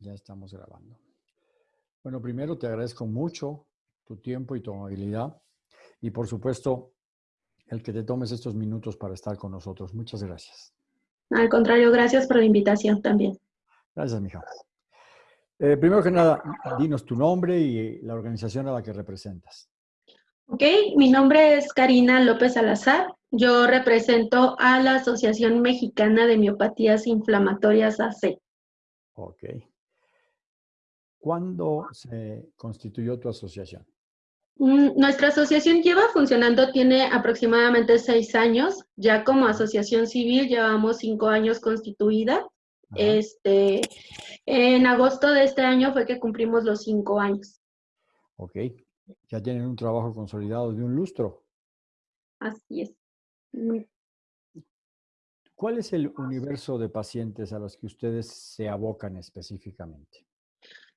Ya estamos grabando. Bueno, primero te agradezco mucho tu tiempo y tu amabilidad y por supuesto el que te tomes estos minutos para estar con nosotros. Muchas gracias. Al contrario, gracias por la invitación también. Gracias, mija. Eh, primero que nada, dinos tu nombre y la organización a la que representas. Ok, mi nombre es Karina López Salazar. Yo represento a la Asociación Mexicana de Miopatías Inflamatorias AC. Ok. ¿Cuándo se constituyó tu asociación? Mm, nuestra asociación lleva funcionando, tiene aproximadamente seis años. Ya como asociación civil llevamos cinco años constituida. Este, en agosto de este año fue que cumplimos los cinco años. Ok. Ya tienen un trabajo consolidado de un lustro. Así es. ¿Cuál es el universo de pacientes a los que ustedes se abocan específicamente?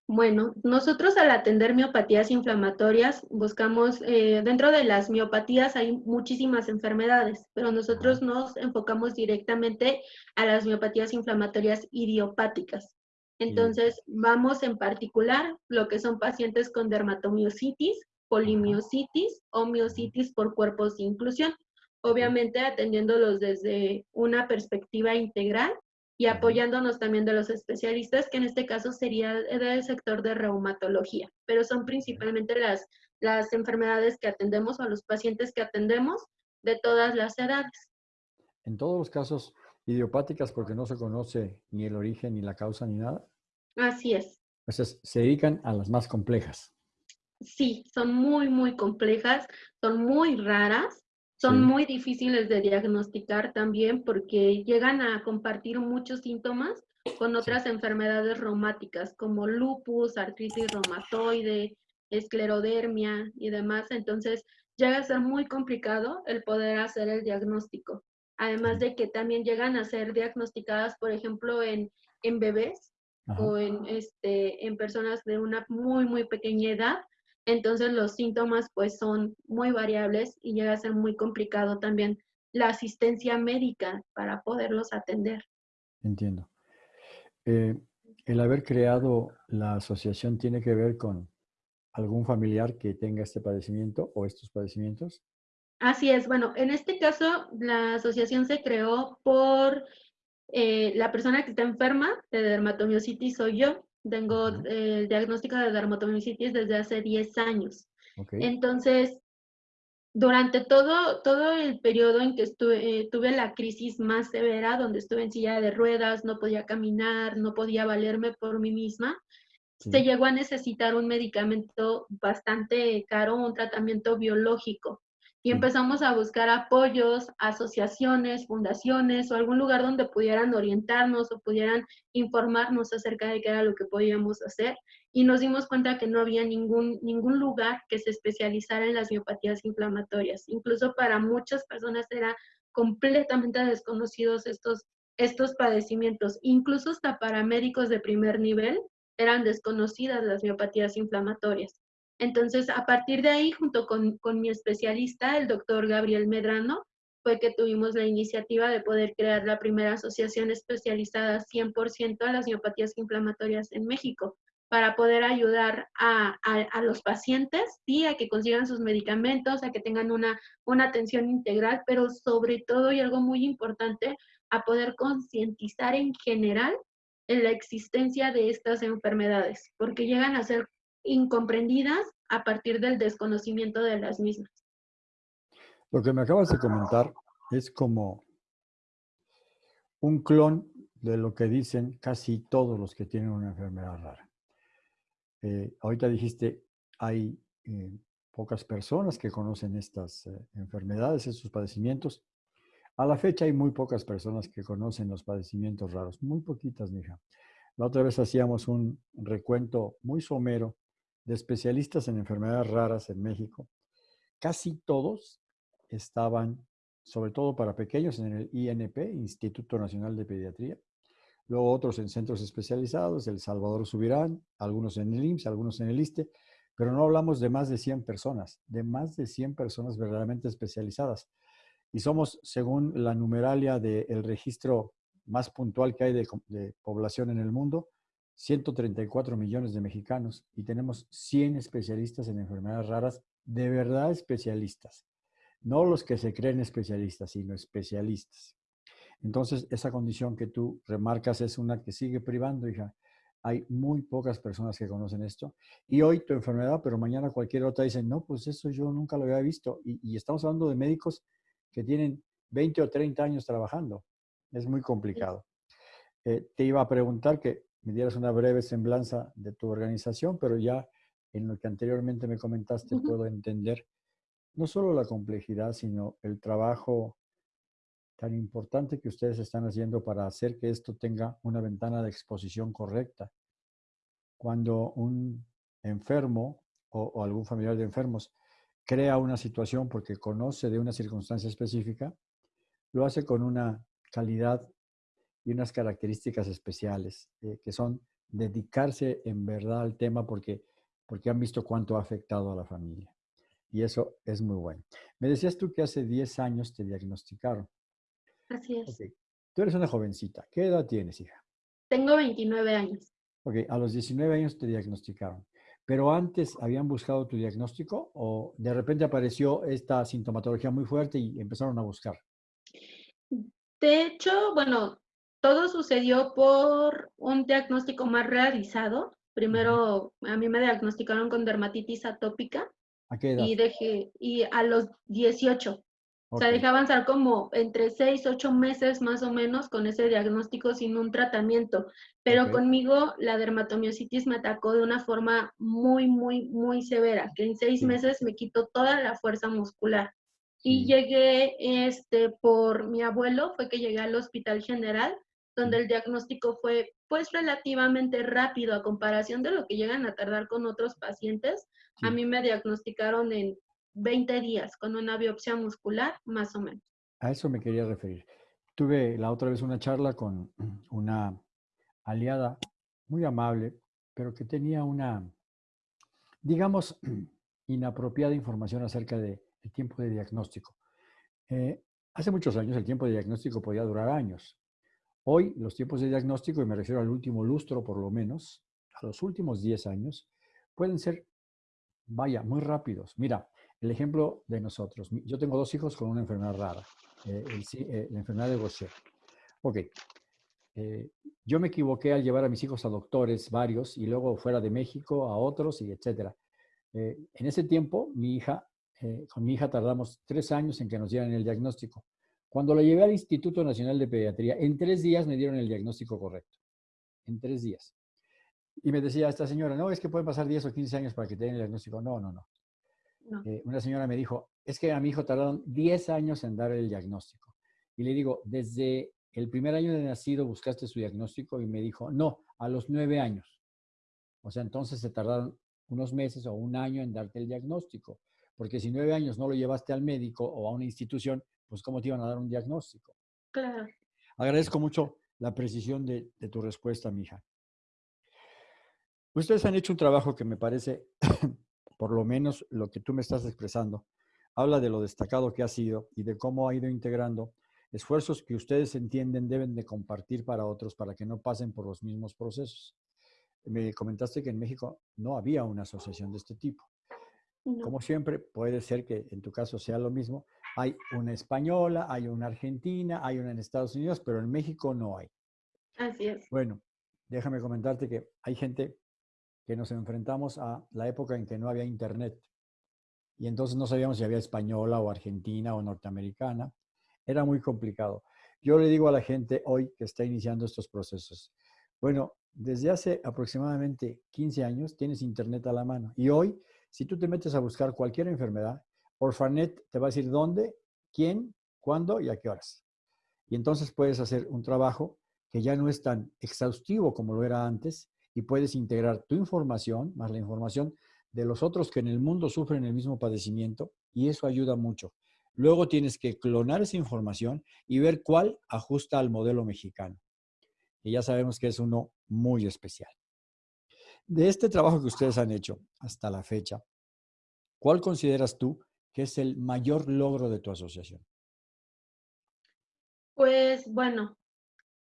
Bueno, nosotros al atender miopatías inflamatorias buscamos, eh, dentro de las miopatías hay muchísimas enfermedades, pero nosotros nos enfocamos directamente a las miopatías inflamatorias idiopáticas. Entonces, vamos en particular lo que son pacientes con dermatomiositis, polimiositis o miositis por cuerpos de inclusión, obviamente atendiéndolos desde una perspectiva integral y apoyándonos también de los especialistas, que en este caso sería del sector de reumatología, pero son principalmente las, las enfermedades que atendemos o los pacientes que atendemos de todas las edades. En todos los casos, idiopáticas porque no se conoce ni el origen, ni la causa, ni nada. Así es. Entonces, se dedican a las más complejas. Sí, son muy, muy complejas, son muy raras son muy difíciles de diagnosticar también porque llegan a compartir muchos síntomas con otras enfermedades reumáticas como lupus, artritis reumatoide, esclerodermia y demás. Entonces llega a ser muy complicado el poder hacer el diagnóstico. Además de que también llegan a ser diagnosticadas, por ejemplo, en, en bebés o en, este, en personas de una muy, muy pequeña edad entonces los síntomas pues son muy variables y llega a ser muy complicado también la asistencia médica para poderlos atender. Entiendo. Eh, ¿El haber creado la asociación tiene que ver con algún familiar que tenga este padecimiento o estos padecimientos? Así es. Bueno, en este caso la asociación se creó por eh, la persona que está enferma de dermatomiositis soy yo. Tengo el diagnóstico de dermatomiositis desde hace 10 años. Entonces, durante todo, todo el periodo en que estuve, eh, tuve la crisis más severa, donde estuve en silla de ruedas, no podía caminar, no podía valerme por mí misma, se llegó a necesitar un medicamento bastante caro, un tratamiento biológico y empezamos a buscar apoyos, asociaciones, fundaciones o algún lugar donde pudieran orientarnos o pudieran informarnos acerca de qué era lo que podíamos hacer y nos dimos cuenta que no había ningún, ningún lugar que se especializara en las miopatías inflamatorias. Incluso para muchas personas era completamente desconocidos estos, estos padecimientos. Incluso hasta para médicos de primer nivel eran desconocidas las miopatías inflamatorias. Entonces, a partir de ahí, junto con, mi especialista, el doctor Gabriel Medrano, fue que tuvimos la iniciativa de poder crear la primera asociación especializada 100% a las miopatías inflamatorias en México, para poder ayudar a, los pacientes, y a que consigan sus medicamentos, a que tengan una, una atención integral, pero sobre todo, y algo muy importante, a poder concientizar en general en la existencia de estas enfermedades, porque llegan a ser incomprendidas a partir del desconocimiento de las mismas. Lo que me acabas de comentar es como un clon de lo que dicen casi todos los que tienen una enfermedad rara. Eh, ahorita dijiste, hay eh, pocas personas que conocen estas eh, enfermedades, estos padecimientos. A la fecha hay muy pocas personas que conocen los padecimientos raros, muy poquitas, mija. La otra vez hacíamos un recuento muy somero de especialistas en enfermedades raras en México, casi todos estaban, sobre todo para pequeños, en el INP, Instituto Nacional de Pediatría, luego otros en centros especializados, El Salvador Subirán, algunos en el IMSS, algunos en el ISTE, pero no hablamos de más de 100 personas, de más de 100 personas verdaderamente especializadas. Y somos, según la numeralia del registro más puntual que hay de población en el mundo, 134 millones de mexicanos y tenemos 100 especialistas en enfermedades raras, de verdad especialistas. No los que se creen especialistas, sino especialistas. Entonces, esa condición que tú remarcas es una que sigue privando, hija. Hay muy pocas personas que conocen esto. Y hoy tu enfermedad, pero mañana cualquier otra dice, no, pues eso yo nunca lo había visto. Y, estamos hablando de médicos que tienen 20 o 30 años trabajando. Es muy complicado. Eh, te iba a preguntar que me dieras una breve semblanza de tu organización, pero ya en lo que anteriormente me comentaste puedo entender no solo la complejidad, sino el trabajo tan importante que ustedes están haciendo para hacer que esto tenga una ventana de exposición correcta. Cuando un enfermo o, algún familiar de enfermos crea una situación porque conoce de una circunstancia específica, lo hace con una calidad y unas características especiales, eh, que son dedicarse en verdad al tema porque, porque han visto cuánto ha afectado a la familia. Y eso es muy bueno. Me decías tú que hace 10 años te diagnosticaron. Así es. Tú eres una jovencita. ¿Qué edad tienes, hija? Tengo 29 años. Ok, a los 19 años te diagnosticaron. ¿Pero antes habían buscado tu diagnóstico o de repente apareció esta sintomatología muy fuerte y empezaron a buscar? De hecho, bueno, todo sucedió por un diagnóstico más realizado. Primero, a mí me diagnosticaron con dermatitis atópica. ¿A qué edad? Y, dejé, y a los 18. O sea, dejé avanzar como entre 6, 8 meses más o menos con ese diagnóstico sin un tratamiento. Pero conmigo la dermatomiositis me atacó de una forma muy, muy, muy severa, que en seis meses me quitó toda la fuerza muscular. Y llegué, este, por mi abuelo, fue que llegué al Hospital General, donde el diagnóstico fue, pues, relativamente rápido a comparación de lo que llegan a tardar con otros pacientes. A mí me diagnosticaron en 20 días con una biopsia muscular, más o menos. A eso me quería referir. Tuve la otra vez una charla con una aliada muy amable, pero que tenía una, digamos, inapropiada información acerca del tiempo de diagnóstico. Eh, hace muchos años el tiempo de diagnóstico podía durar años. Hoy los tiempos de diagnóstico, y me refiero al último lustro por lo menos, a los últimos 10 años, pueden ser, vaya, muy rápidos. Mira, el ejemplo de nosotros. Yo tengo dos hijos con una enfermedad rara, eh, eh, la enfermedad de Gaucher. Ok, eh, yo me equivoqué al llevar a mis hijos a doctores, varios, y luego fuera de México a otros, y etcétera. en ese tiempo, mi hija, con mi hija tardamos tres años en que nos dieran el diagnóstico. Cuando la llevé al Instituto Nacional de Pediatría, en tres días me dieron el diagnóstico correcto. En tres días. Y me decía esta señora, no, es que pueden pasar 10 o 15 años para que te den el diagnóstico. No, no, no. Eh, una señora me dijo, es que a mi hijo tardaron 10 años en dar el diagnóstico. Y le digo, desde el primer año de nacido buscaste su diagnóstico y me dijo, no, a los 9 años. O sea, entonces se tardaron unos meses o un año en darte el diagnóstico. Porque si nueve años no lo llevaste al médico o a una institución, pues ¿cómo te iban a dar un diagnóstico? Claro. Agradezco mucho la precisión de, de tu respuesta, mija. Ustedes han hecho un trabajo que me parece por lo menos lo que tú me estás expresando, habla de lo destacado que ha sido y de cómo ha ido integrando esfuerzos que ustedes entienden deben de compartir para otros para que no pasen por los mismos procesos. Me comentaste que en México no había una asociación de este tipo. Como siempre, puede ser que en tu caso sea lo mismo. Hay una española, hay una argentina, hay una en Estados Unidos, pero en México no hay. Así es. Bueno, déjame comentarte que hay gente que nos enfrentamos a la época en que no había internet. Y entonces no sabíamos si había española o argentina o norteamericana. Era muy complicado. Yo le digo a la gente hoy que está iniciando estos procesos, bueno, desde hace aproximadamente 15 años tienes internet a la mano. Y hoy, si tú te metes a buscar cualquier enfermedad, Orfanet te va a decir dónde, quién, cuándo y a qué horas. Y entonces puedes hacer un trabajo que ya no es tan exhaustivo como lo era antes, y puedes integrar tu información más la información de los otros que en el mundo sufren el mismo padecimiento y eso ayuda mucho. Luego tienes que clonar esa información y ver cuál ajusta al modelo mexicano. Y ya sabemos que es uno muy especial. De este trabajo que ustedes han hecho hasta la fecha, ¿cuál consideras tú que es el mayor logro de tu asociación? Pues bueno,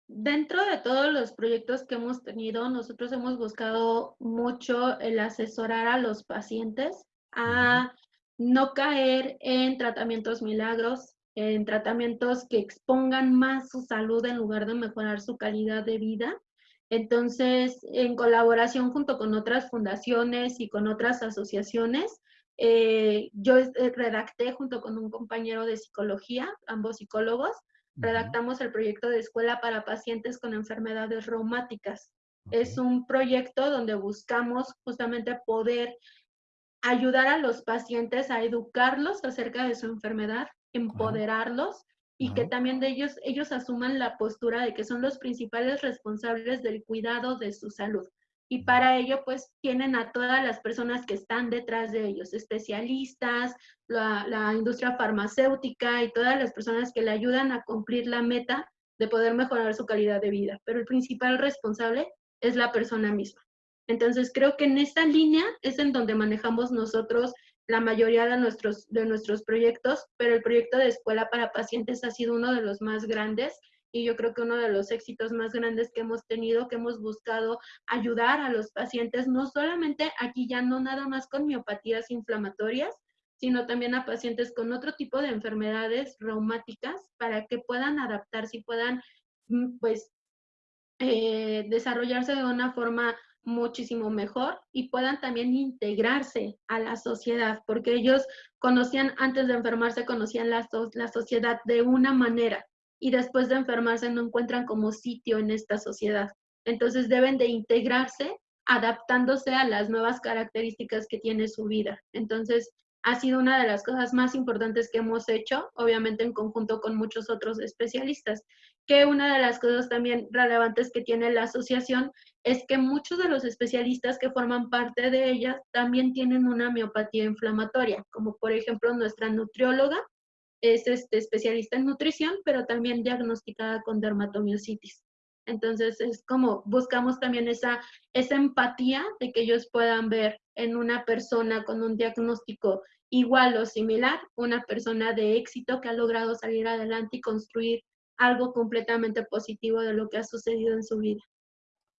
dentro de todos los proyectos que hemos tenido, nosotros hemos buscado mucho el asesorar a los pacientes a no caer en tratamientos milagros, en tratamientos que expongan más su salud en lugar de mejorar su calidad de vida. Entonces, en colaboración junto con otras fundaciones y con otras asociaciones, eh, yo eh, redacté junto con un compañero de psicología, ambos psicólogos, redactamos el proyecto de escuela para pacientes con enfermedades reumáticas. Es un proyecto donde buscamos justamente poder ayudar a los pacientes a educarlos acerca de su enfermedad, empoderarlos y que también de ellos, ellos asuman la postura de que son los principales responsables del cuidado de su salud. Y para ello, pues, tienen a todas las personas que están detrás de ellos, especialistas, la, industria farmacéutica y todas las personas que le ayudan a cumplir la meta de poder mejorar su calidad de vida. Pero el principal responsable es la persona misma. Entonces, creo que en esta línea es en donde manejamos nosotros la mayoría de nuestros, de nuestros proyectos, pero el proyecto de escuela para pacientes ha sido uno de los más grandes y yo creo que uno de los éxitos más grandes que hemos tenido, que hemos buscado ayudar a los pacientes, no solamente aquí ya no nada más con miopatías inflamatorias, sino también a pacientes con otro tipo de enfermedades reumáticas para que puedan adaptarse y puedan mm, pues eh, desarrollarse de una forma muchísimo mejor y puedan también integrarse a la sociedad, porque ellos conocían, antes de enfermarse, conocían la, la sociedad de una manera y después de enfermarse no encuentran como sitio en esta sociedad. Entonces deben de integrarse adaptándose a las nuevas características que tiene su vida. Entonces, ha sido una de las cosas más importantes que hemos hecho, obviamente en conjunto con muchos otros especialistas, que una de las cosas también relevantes que tiene la asociación es que muchos de los especialistas que forman parte de ella también tienen una miopatía inflamatoria, como por ejemplo nuestra nutrióloga es este, especialista en nutrición, pero también diagnosticada con dermatomiositis. Entonces es como buscamos también esa, esa empatía de que ellos puedan ver en una persona con un diagnóstico igual o similar, una persona de éxito que ha logrado salir adelante y construir algo completamente positivo de lo que ha sucedido en su vida.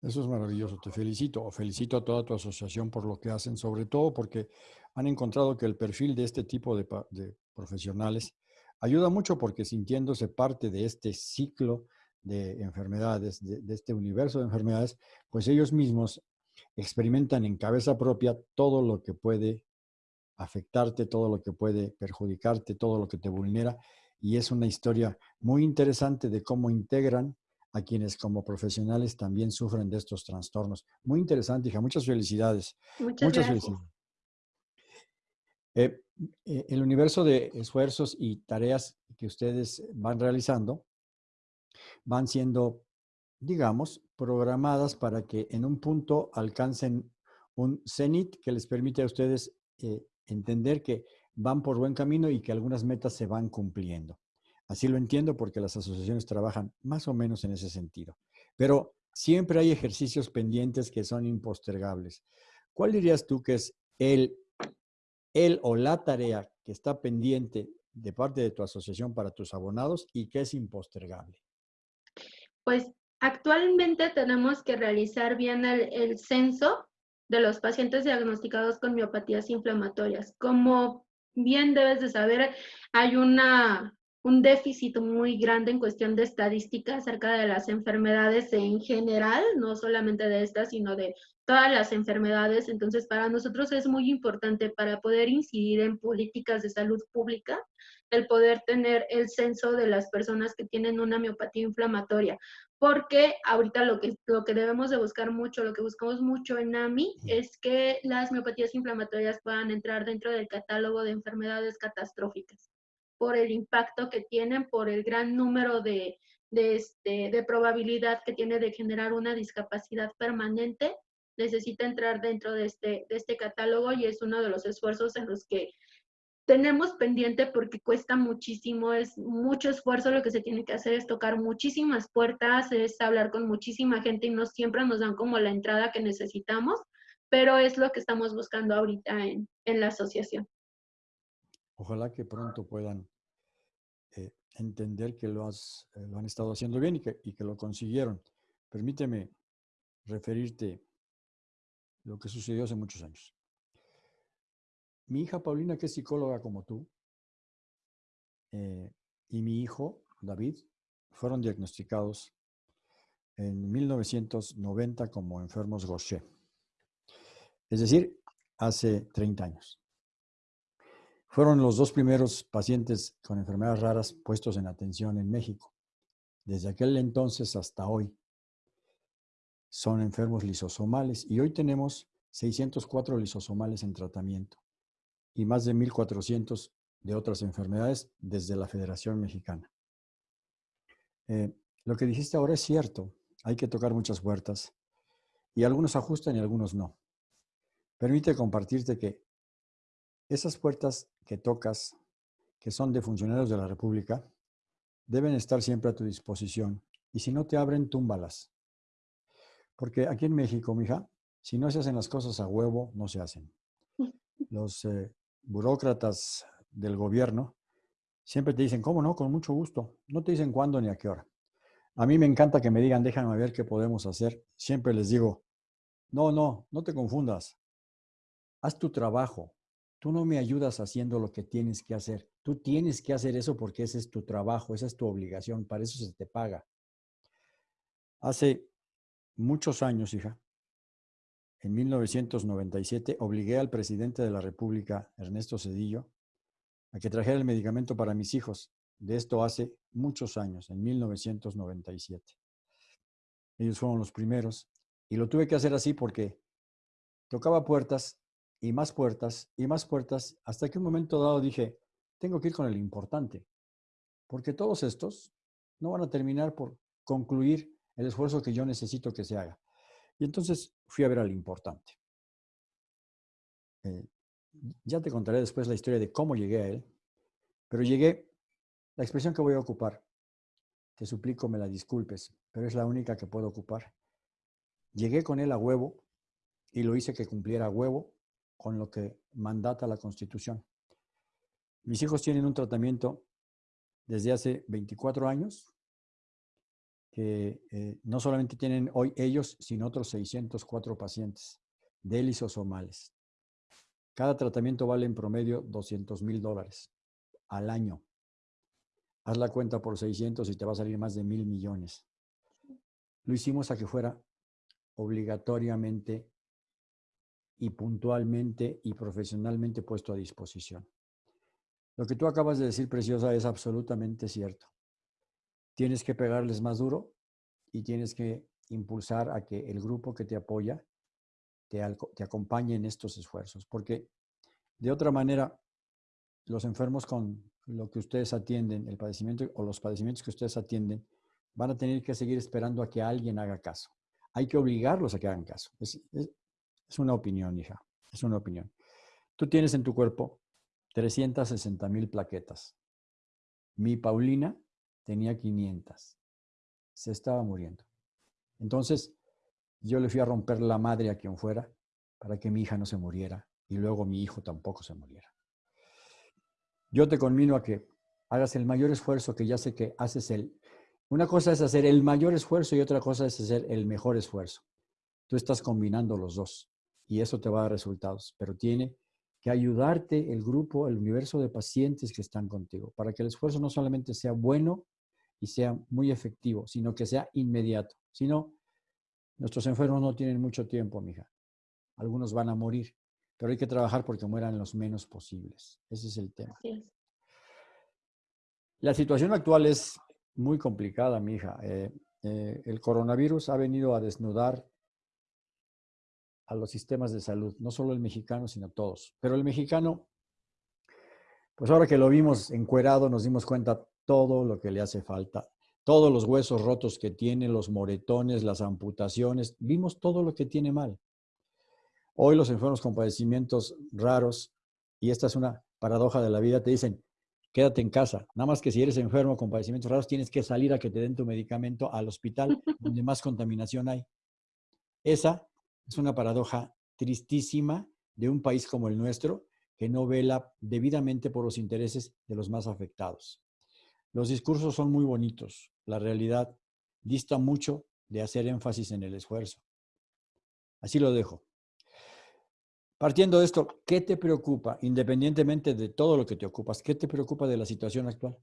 Eso es maravilloso, te felicito, felicito a toda tu asociación por lo que hacen, sobre todo porque han encontrado que el perfil de este tipo de, de profesionales ayuda mucho porque sintiéndose parte de este ciclo de enfermedades, de, este universo de enfermedades, pues ellos mismos experimentan en cabeza propia todo lo que puede afectarte, todo lo que puede perjudicarte, todo lo que te vulnera. Y es una historia muy interesante de cómo integran a quienes como profesionales también sufren de estos trastornos. Muy interesante, hija. Muchas felicidades. Muchas, felicidades. Eh, eh, el universo de esfuerzos y tareas que ustedes van realizando van siendo, digamos, programadas para que en un punto alcancen un cenit que les permite a ustedes eh, entender que van por buen camino y que algunas metas se van cumpliendo. Así lo entiendo porque las asociaciones trabajan más o menos en ese sentido. Pero siempre hay ejercicios pendientes que son impostergables. ¿Cuál dirías tú que es el el o la tarea que está pendiente de parte de tu asociación para tus abonados y que es impostergable? Pues actualmente tenemos que realizar bien el, censo de los pacientes diagnosticados con miopatías inflamatorias. Como bien debes de saber, hay una, un déficit muy grande en cuestión de estadística acerca de las enfermedades en general, no solamente de estas, sino de todas las enfermedades. Entonces, para nosotros es muy importante para poder incidir en políticas de salud pública, el poder tener el censo de las personas que tienen una miopatía inflamatoria. Porque ahorita lo que, lo que debemos de buscar mucho, lo que buscamos mucho en AMI, es que las miopatías inflamatorias puedan entrar dentro del catálogo de enfermedades catastróficas por el impacto que tienen, por el gran número de, de, este, de probabilidad que tiene de generar una discapacidad permanente necesita entrar dentro de este, de este catálogo y es uno de los esfuerzos en los que tenemos pendiente porque cuesta muchísimo, es mucho esfuerzo lo que se tiene que hacer, es tocar muchísimas puertas, es hablar con muchísima gente y no siempre nos dan como la entrada que necesitamos, pero es lo que estamos buscando ahorita en, en la asociación. Ojalá que pronto puedan eh, entender que eh, lo han estado haciendo bien y que, y que lo consiguieron. Permíteme referirte lo que sucedió hace muchos años. Mi hija Paulina, que es psicóloga como tú, eh, y mi hijo David fueron diagnosticados en 1990 como enfermos Gaucher. Es decir, hace 30 años. Fueron los dos primeros pacientes con enfermedades raras puestos en atención en México. Desde aquel entonces hasta hoy son enfermos lisosomales y hoy tenemos 604 lisosomales en tratamiento y más de 1.400 de otras enfermedades desde la Federación Mexicana. Eh, lo que dijiste ahora es cierto, hay que tocar muchas puertas y algunos ajustan y algunos no. Permite compartirte que esas puertas que tocas, que son de funcionarios de la República, deben estar siempre a tu disposición y si no te abren, túmbalas. Porque aquí en México, mija, si no se hacen las cosas a huevo, no se hacen. Los eh, burócratas del gobierno siempre te dicen, ¿cómo no? Con mucho gusto. No te dicen cuándo ni a qué hora. A mí me encanta que me digan, déjame ver qué podemos hacer. Siempre les digo, no, no, no te confundas. Haz tu trabajo. Tú no me ayudas haciendo lo que tienes que hacer. Tú tienes que hacer eso porque ese es tu trabajo, esa es tu obligación, para eso se te paga. Hace muchos años, hija, en 1997, obligué al presidente de la República, Ernesto Cedillo, a que trajera el medicamento para mis hijos. De esto hace muchos años, en 1997. Ellos fueron los primeros. Y lo tuve que hacer así porque tocaba puertas y más puertas y más puertas, hasta que un momento dado dije, tengo que ir con el importante, porque todos estos no van a terminar por concluir el esfuerzo que yo necesito que se haga. Y entonces fui a ver al importante. Eh, ya te contaré después la historia de cómo llegué a él, pero llegué, la expresión que voy a ocupar, te suplico me la disculpes, pero es la única que puedo ocupar. Llegué con él a huevo y lo hice que cumpliera a huevo con lo que mandata la Constitución. Mis hijos tienen un tratamiento desde hace 24 años que eh, no solamente tienen hoy ellos, sino otros 604 pacientes de lisosomales. Cada tratamiento vale en promedio 200 mil dólares al año. Haz la cuenta por 600 y te va a salir más de mil millones. Lo hicimos a que fuera obligatoriamente y puntualmente y profesionalmente puesto a disposición. Lo que tú acabas de decir, Preciosa, es absolutamente cierto. Tienes que pegarles más duro y tienes que impulsar a que el grupo que te apoya te, te acompañe en estos esfuerzos, porque de otra manera, los enfermos con lo que ustedes atienden, el padecimiento o los padecimientos que ustedes atienden, van a tener que seguir esperando a que alguien haga caso. Hay que obligarlos a que hagan caso. Es, una opinión, hija. Es una opinión. Tú tienes en tu cuerpo 360 mil plaquetas. Mi Paulina tenía 500. Se estaba muriendo. Entonces, yo le fui a romper la madre a quien fuera para que mi hija no se muriera y luego mi hijo tampoco se muriera. Yo te conmino a que hagas el mayor esfuerzo que ya sé que haces el... Una cosa es hacer el mayor esfuerzo y otra cosa es hacer el mejor esfuerzo. Tú estás combinando los dos y eso te va a dar resultados, pero tiene que ayudarte el grupo, el universo de pacientes que están contigo, para que el esfuerzo no solamente sea bueno y sea muy efectivo, sino que sea inmediato. Si no, nuestros enfermos no tienen mucho tiempo, mija. Algunos van a morir, pero hay que trabajar porque mueran los menos posibles. Ese es el tema. La situación actual es muy complicada, mija. Eh, eh, el coronavirus ha venido a desnudar a los sistemas de salud, no solo el mexicano, sino todos. Pero el mexicano, pues ahora que lo vimos encuerado, nos dimos cuenta todo lo que le hace falta, todos los huesos rotos que tiene, los moretones, las amputaciones, vimos todo lo que tiene mal. Hoy los enfermos con padecimientos raros, y esta es una paradoja de la vida, te dicen, quédate en casa. Nada más que si eres enfermo con padecimientos raros, tienes que salir a que te den tu medicamento al hospital donde más contaminación hay. Esa es una paradoja tristísima de un país como el nuestro que no vela debidamente por los intereses de los más afectados. Los discursos son muy bonitos, la realidad dista mucho de hacer énfasis en el esfuerzo. Así lo dejo. Partiendo de esto, ¿qué te preocupa, independientemente de todo lo que te ocupas, qué te preocupa de la situación actual?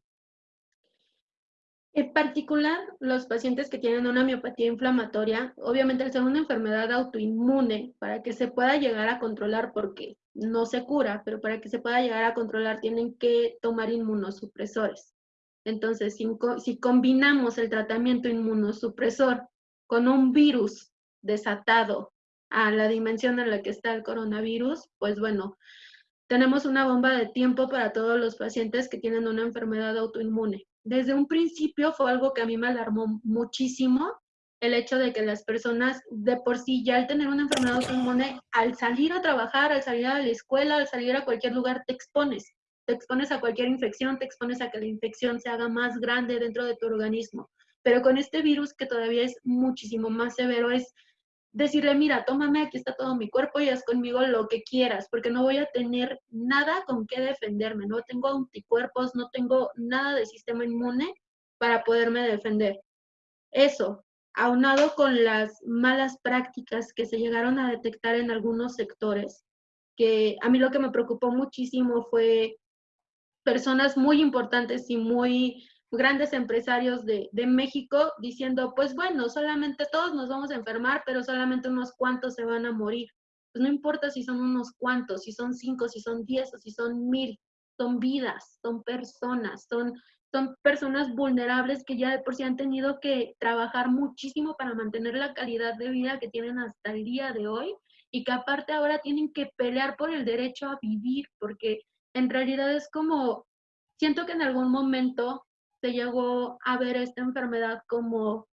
En particular, los pacientes que tienen una miopatía inflamatoria, obviamente al ser una enfermedad autoinmune, para que se pueda llegar a controlar, porque no se cura, pero para que se pueda llegar a controlar tienen que tomar inmunosupresores. Entonces, si, si combinamos el tratamiento inmunosupresor con un virus desatado a la dimensión en la que está el coronavirus, pues bueno, tenemos una bomba de tiempo para todos los pacientes que tienen una enfermedad autoinmune. Desde un principio fue algo que a mí me alarmó muchísimo, el hecho de que las personas de por sí ya al tener una enfermedad autoinmune, al salir a trabajar, al salir a la escuela, al salir a cualquier lugar, te expones. Te expones a cualquier infección, te expones a que la infección se haga más grande dentro de tu organismo. Pero con este virus que todavía es muchísimo más severo, es decirle, mira, tómame, aquí está todo mi cuerpo y haz conmigo lo que quieras, porque no voy a tener nada con qué defenderme, no tengo anticuerpos, no tengo nada de sistema inmune para poderme defender. Eso, aunado con las malas prácticas que se llegaron a detectar en algunos sectores, que a mí lo que me preocupó muchísimo fue personas muy importantes y muy grandes empresarios de, México diciendo, pues bueno, solamente todos nos vamos a enfermar, pero solamente unos cuantos se van a morir. Pues no importa si son unos cuantos, si son cinco, si son diez o si son mil, son vidas, son personas, son, son personas vulnerables que ya de por sí han tenido que trabajar muchísimo para mantener la calidad de vida que tienen hasta el día de hoy y que aparte ahora tienen que pelear por el derecho a vivir, porque en realidad es como, siento que en algún momento llegó a ver esta enfermedad como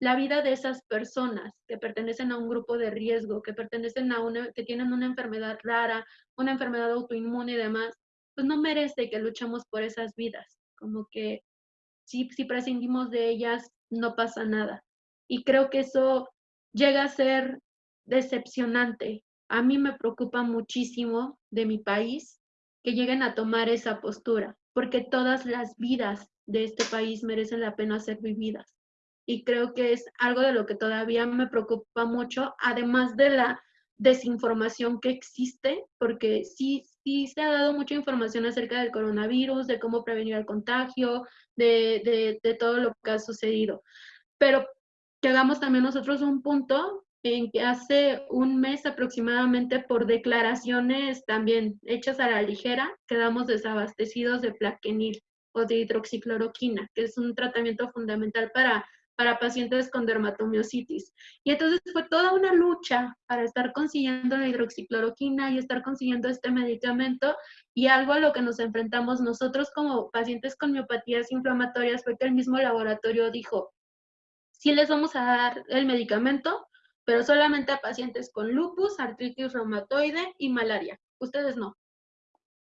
la vida de esas personas que pertenecen a un grupo de riesgo, que pertenecen a una, que tienen una enfermedad rara, una enfermedad autoinmune y demás, pues no merece que luchemos por esas vidas. Como que si, si prescindimos de ellas, no pasa nada. Y creo que eso llega a ser decepcionante. A mí me preocupa muchísimo de mi país que lleguen a tomar esa postura, porque todas las vidas de este país merecen la pena ser vividas. Y creo que es algo de lo que todavía me preocupa mucho, además de la desinformación que existe, porque sí, sí se ha dado mucha información acerca del coronavirus, de cómo prevenir el contagio, de, de, todo lo que ha sucedido. Pero llegamos también nosotros un punto en que hace un mes aproximadamente por declaraciones también hechas a la ligera, quedamos desabastecidos de plaquenil o de hidroxicloroquina, que es un tratamiento fundamental para, para pacientes con dermatomiositis. Y entonces fue toda una lucha para estar consiguiendo la hidroxicloroquina y estar consiguiendo este medicamento y algo a lo que nos enfrentamos nosotros como pacientes con miopatías inflamatorias fue que el mismo laboratorio dijo, sí les vamos a dar el medicamento, pero solamente a pacientes con lupus, artritis reumatoide y malaria. Ustedes no.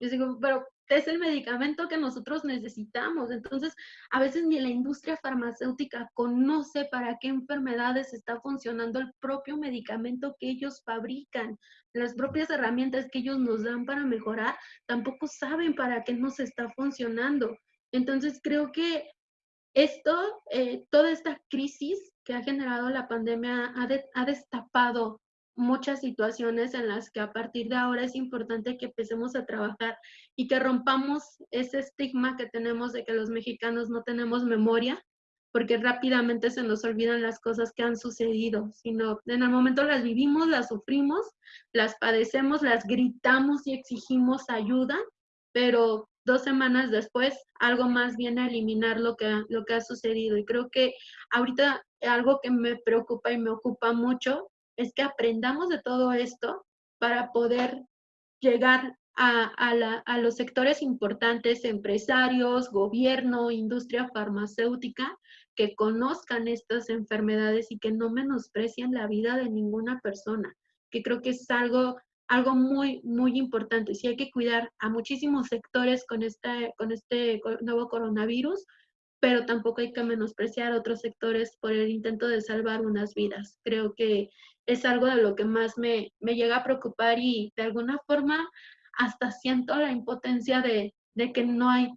Yo digo, pero es el medicamento que nosotros necesitamos. Entonces, a veces ni la industria farmacéutica conoce para qué enfermedades está funcionando el propio medicamento que ellos fabrican. Las propias herramientas que ellos nos dan para mejorar, tampoco saben para qué nos está funcionando. Entonces, creo que esto, eh, toda esta crisis que ha generado la pandemia ha, destapado muchas situaciones en las que a partir de ahora es importante que empecemos a trabajar y que rompamos ese estigma que tenemos de que los mexicanos no tenemos memoria, porque rápidamente se nos olvidan las cosas que han sucedido, sino en el momento las vivimos, las sufrimos, las padecemos, las gritamos y exigimos ayuda, pero dos semanas después algo más viene a eliminar lo que, lo que ha sucedido. Y creo que ahorita algo que me preocupa y me ocupa mucho es que aprendamos de todo esto para poder llegar a, a, los sectores importantes, empresarios, gobierno, industria farmacéutica, que conozcan estas enfermedades y que no menosprecien la vida de ninguna persona, que creo que es algo algo muy, muy importante. Sí hay que cuidar a muchísimos sectores con, esta, con este nuevo coronavirus, pero tampoco hay que menospreciar otros sectores por el intento de salvar unas vidas. Creo que es algo de lo que más me, me llega a preocupar y de alguna forma hasta siento la impotencia de, de que no hay,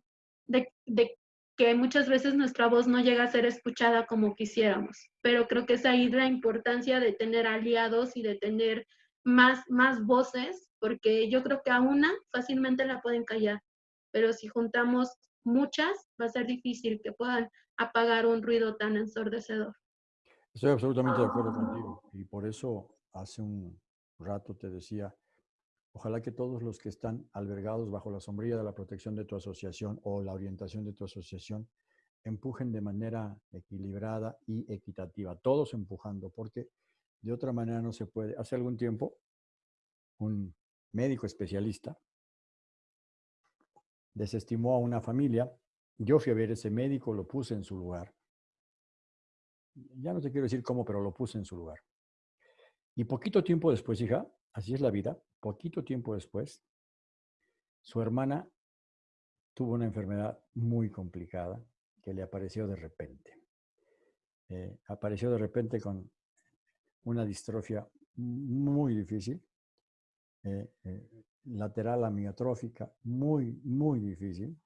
de, de que muchas veces nuestra voz no llega a ser escuchada como quisiéramos, pero creo que es ahí la importancia de tener aliados y de tener más, más voces, porque yo creo que a una fácilmente la pueden callar, pero si juntamos muchas, va a ser difícil que puedan apagar un ruido tan ensordecedor. Estoy absolutamente de acuerdo contigo y por eso hace un rato te decía, ojalá que todos los que están albergados bajo la sombrilla de la protección de tu asociación o la orientación de tu asociación empujen de manera equilibrada y equitativa, todos empujando, porque de otra manera no se puede. Hace algún tiempo, un médico especialista desestimó a una familia. Yo fui a ver ese médico, lo puse en su lugar. Ya no te quiero decir cómo, pero lo puse en su lugar. Y poquito tiempo después, hija, así es la vida, poquito tiempo después, su hermana tuvo una enfermedad muy complicada que le apareció de repente. Eh, apareció de repente con una distrofia muy difícil, eh, eh, lateral amiotrófica, muy, muy difícil.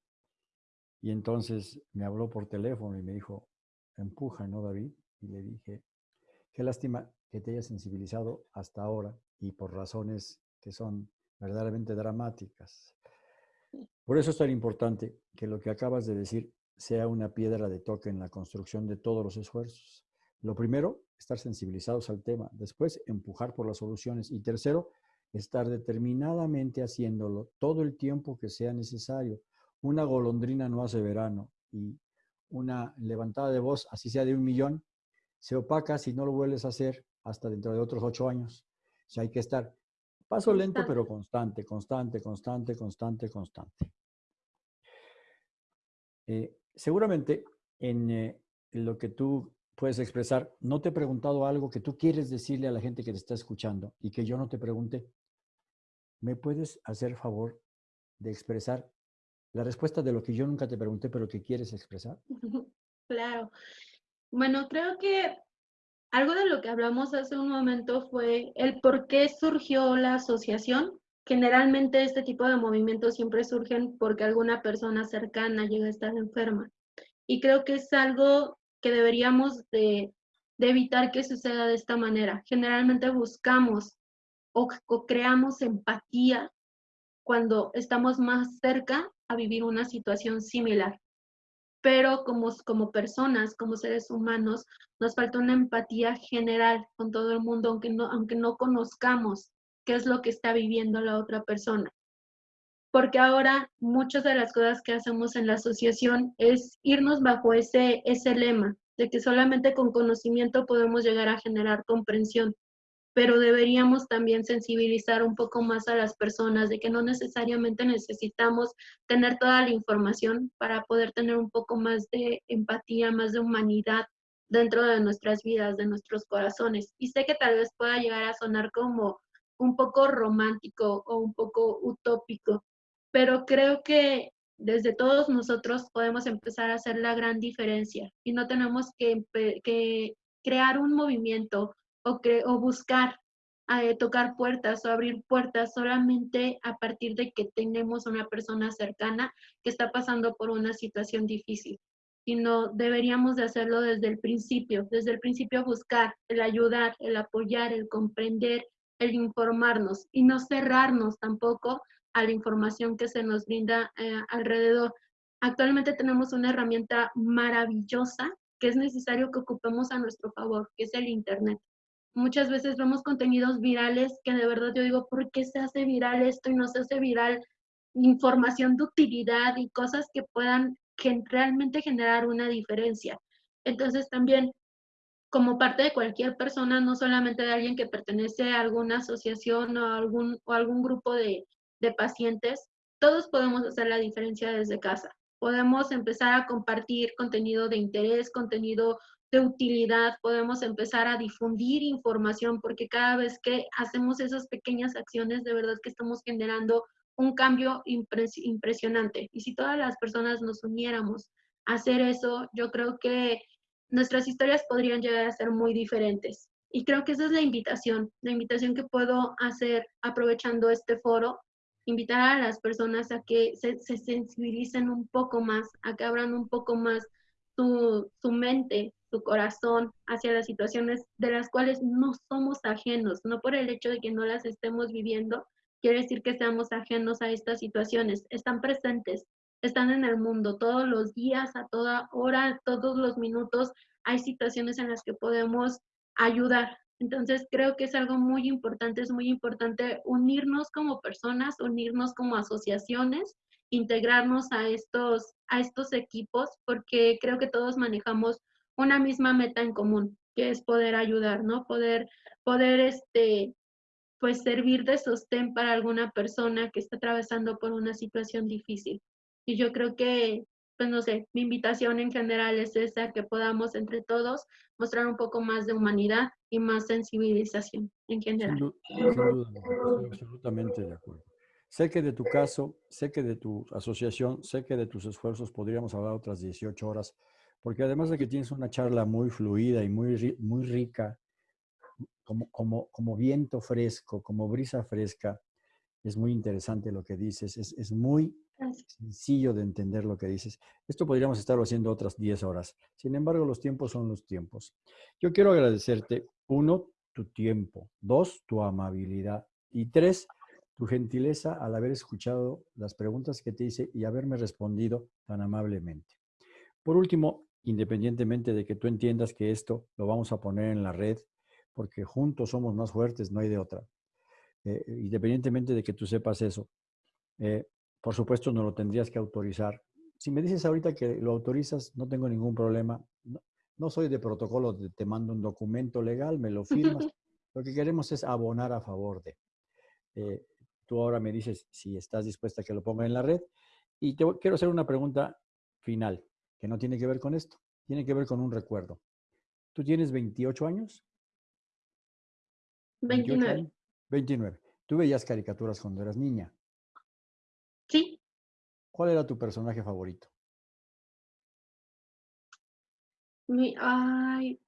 Y entonces me habló por teléfono y me dijo, empuja, ¿no, David? Y le dije, qué lástima que te haya sensibilizado hasta ahora y por razones que son verdaderamente dramáticas. Por eso es tan importante que lo que acabas de decir sea una piedra de toque en la construcción de todos los esfuerzos. Lo primero, estar sensibilizados al tema. Después, empujar por las soluciones. Y tercero, estar determinadamente haciéndolo todo el tiempo que sea necesario. Una golondrina no hace verano y una levantada de voz, así sea de un millón, se opaca si no lo vuelves a hacer hasta dentro de otros ocho años. O sea, hay que estar paso lento, pero constante, constante, constante, constante, constante. Eh, seguramente en eh, lo que tú puedes expresar, no te he preguntado algo que tú quieres decirle a la gente que te está escuchando y que yo no te pregunté. ¿Me puedes hacer favor de expresar la respuesta de lo que yo nunca te pregunté, pero que quieres expresar? Claro. Bueno, creo que algo de lo que hablamos hace un momento fue el por qué surgió la asociación. Generalmente este tipo de movimientos siempre surgen porque alguna persona cercana llega a estar enferma. Y creo que es algo que deberíamos de, evitar que suceda de esta manera. Generalmente buscamos o, creamos empatía cuando estamos más cerca a vivir una situación similar. Pero como, como personas, como seres humanos, nos falta una empatía general con todo el mundo, aunque no, aunque no conozcamos qué es lo que está viviendo la otra persona. Porque ahora muchas de las cosas que hacemos en la asociación es irnos bajo ese, ese lema de que solamente con conocimiento podemos llegar a generar comprensión pero deberíamos también sensibilizar un poco más a las personas de que no necesariamente necesitamos tener toda la información para poder tener un poco más de empatía, más de humanidad dentro de nuestras vidas, de nuestros corazones. Y sé que tal vez pueda llegar a sonar como un poco romántico o un poco utópico, pero creo que desde todos nosotros podemos empezar a hacer la gran diferencia y no tenemos que, que crear un movimiento o, o buscar eh, tocar puertas o abrir puertas solamente a partir de que tenemos una persona cercana que está pasando por una situación difícil, sino deberíamos de hacerlo desde el principio, desde el principio buscar el ayudar, el apoyar, el comprender, el informarnos y no cerrarnos tampoco a la información que se nos brinda eh, alrededor. Actualmente tenemos una herramienta maravillosa que es necesario que ocupemos a nuestro favor, que es el Internet. Muchas veces vemos contenidos virales que de verdad yo digo, ¿por qué se hace viral esto y no se hace viral información de utilidad y cosas que puedan realmente generar una diferencia? Entonces también como parte de cualquier persona, no solamente de alguien que pertenece a alguna asociación o algún, o algún grupo de, de pacientes, todos podemos hacer la diferencia desde casa. Podemos empezar a compartir contenido de interés, contenido de utilidad, podemos empezar a difundir información, porque cada vez que hacemos esas pequeñas acciones, de verdad que estamos generando un cambio impresionante. Y si todas las personas nos uniéramos a hacer eso, yo creo que nuestras historias podrían llegar a ser muy diferentes. Y creo que esa es la invitación, la invitación que puedo hacer aprovechando este foro invitar a las personas a que se, sensibilicen un poco más, a que abran un poco más su, su mente, su corazón hacia las situaciones de las cuales no somos ajenos, no por el hecho de que no las estemos viviendo, quiere decir que seamos ajenos a estas situaciones, están presentes, están en el mundo todos los días, a toda hora, todos los minutos, hay situaciones en las que podemos ayudar, entonces creo que es algo muy importante, es muy importante unirnos como personas, unirnos como asociaciones, integrarnos a estos, a estos equipos, porque creo que todos manejamos una misma meta en común, que es poder ayudar, ¿no? Poder, poder este, pues servir de sostén para alguna persona que está atravesando por una situación difícil. Y yo creo que pues no sé, mi invitación en general es esa, que podamos entre todos mostrar un poco más de humanidad y más sensibilización en general. Sin duda, estoy absolutamente de acuerdo. Sé que de tu caso, sé que de tu asociación, sé que de tus esfuerzos podríamos hablar otras 18 horas, porque además de que tienes una charla muy fluida y muy, muy rica, como, como, como viento fresco, como brisa fresca, es muy interesante lo que dices, es, es muy sencillo de entender lo que dices. Esto podríamos estarlo haciendo otras 10 horas. Sin embargo, los tiempos son los tiempos. Yo quiero agradecerte, uno, tu tiempo, dos, tu amabilidad y tres, tu gentileza al haber escuchado las preguntas que te hice y haberme respondido tan amablemente. Por último, independientemente de que tú entiendas que esto lo vamos a poner en la red, porque juntos somos más fuertes, no hay de otra. Eh, independientemente de que tú sepas eso, eh, por supuesto, no lo tendrías que autorizar. Si me dices ahorita que lo autorizas, no tengo ningún problema. No, soy de protocolo, te mando un documento legal, me lo firmas. Lo que queremos es abonar a favor de. Eh, tú ahora me dices si estás dispuesta a que lo ponga en la red. Y te quiero hacer una pregunta final, que no tiene que ver con esto, tiene que ver con un recuerdo. ¿Tú tienes 28 años? 29. 29. Tú veías caricaturas cuando eras niña. Sí. ¿Cuál era tu personaje favorito? Mi, ay.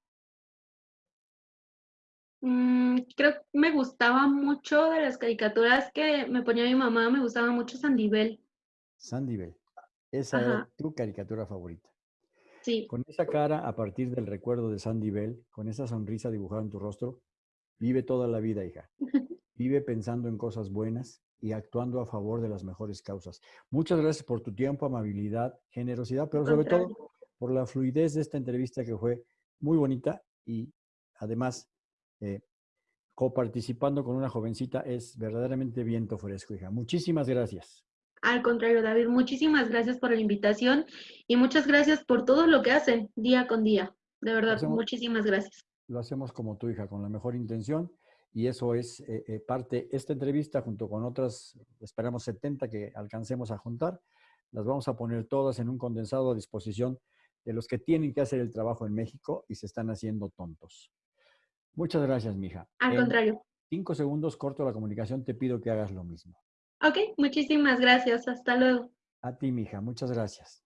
Mm, creo que me gustaba mucho de las caricaturas que me ponía mi mamá, me gustaba mucho Sandibel. Sandibel. Esa era tu caricatura favorita. Sí. Con esa cara, a partir del recuerdo de Sandy con esa sonrisa dibujada en tu rostro, vive toda la vida, hija. Vive pensando en cosas buenas y actuando a favor de las mejores causas. Muchas gracias por tu tiempo, amabilidad, generosidad, pero sobre todo por la fluidez de esta entrevista que fue muy bonita y además eh, coparticipando con una jovencita es verdaderamente viento fresco, hija. Muchísimas gracias. Al contrario, David, muchísimas gracias por la invitación y muchas gracias por todo lo que hacen día con día. De verdad, muchísimas gracias. Lo hacemos como tu hija, con la mejor intención y eso es eh, eh, parte, esta entrevista junto con otras, esperamos 70 que alcancemos a juntar, las vamos a poner todas en un condensado a disposición de los que tienen que hacer el trabajo en México y se están haciendo tontos. Muchas gracias, mija. Al contrario. Cinco segundos corto la comunicación, te pido que hagas lo mismo. Ok, muchísimas gracias. Hasta luego. A ti, mija. Muchas gracias.